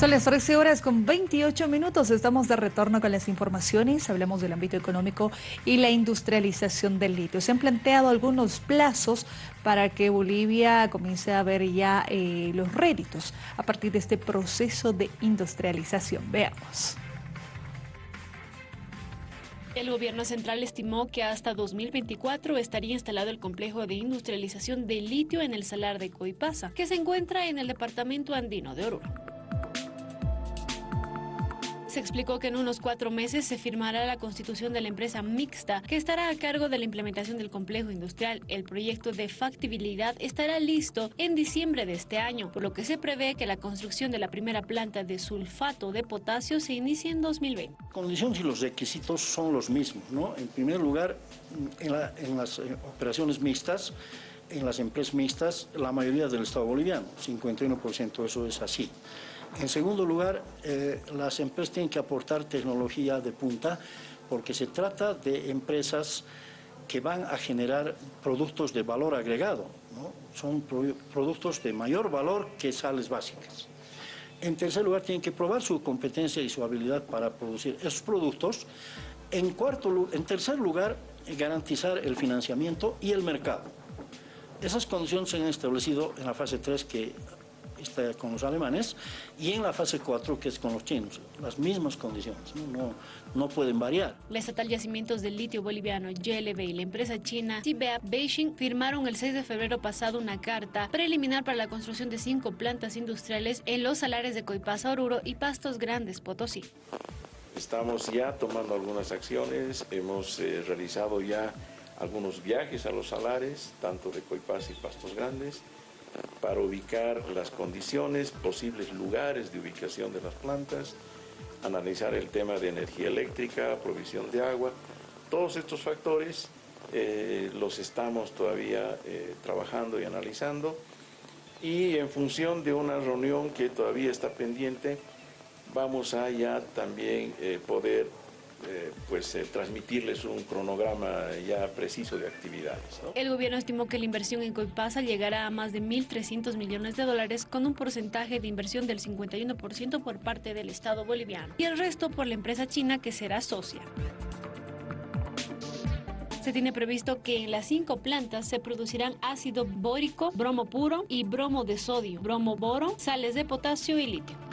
Son las 13 horas con 28 minutos. Estamos de retorno con las informaciones. Hablamos del ámbito económico y la industrialización del litio. Se han planteado algunos plazos para que Bolivia comience a ver ya eh, los réditos a partir de este proceso de industrialización. Veamos. El gobierno central estimó que hasta 2024 estaría instalado el complejo de industrialización de litio en el salar de Coipasa, que se encuentra en el departamento andino de Oruro. Se explicó que en unos cuatro meses se firmará la constitución de la empresa mixta que estará a cargo de la implementación del complejo industrial. El proyecto de factibilidad estará listo en diciembre de este año, por lo que se prevé que la construcción de la primera planta de sulfato de potasio se inicie en 2020. Condiciones y los requisitos son los mismos. ¿no? En primer lugar, en, en las eh, operaciones mixtas, en las empresas mixtas, la mayoría del Estado boliviano, 51% eso es así. En segundo lugar, eh, las empresas tienen que aportar tecnología de punta porque se trata de empresas que van a generar productos de valor agregado. Son productos de mayor valor que sales básicas. En tercer lugar, tienen que probar su competencia y su habilidad para producir esos productos. En, cuarto, en tercer lugar, garantizar el financiamiento y el mercado. Esas condiciones se han establecido en la fase 3 que está con los alemanes, y en la fase 4, que es con los chinos. Las mismas condiciones, no, no, pueden variar. La estatal Yacimientos del Litio Boliviano, YLB, y la empresa china CBA Beijing firmaron el 6 de febrero pasado una carta preliminar para la construcción de cinco plantas industriales en los salares de Coipasa, Oruro y Pastos Grandes, Potosí. Estamos ya tomando algunas acciones, hemos eh, realizado ya algunos viajes a los salares, tanto de Coipasa y Pastos Grandes, para ubicar las condiciones, posibles lugares de ubicación de las plantas, analizar el tema de energía eléctrica, provisión de agua. Todos estos factores eh, los estamos todavía eh, trabajando y analizando y en función de una reunión que todavía está pendiente, vamos a ya también eh, poder eh, pues eh, transmitirles un cronograma ya preciso de actividades. El gobierno estimó que la inversión en Coipasa llegará a más de 1.300 millones de dólares con un porcentaje de inversión del 51% por parte del Estado boliviano y el resto por la empresa china que será socia. Se tiene previsto que en las cinco plantas se producirán ácido bórico, bromo puro y bromo de sodio, bromo boro, sales de potasio y litio.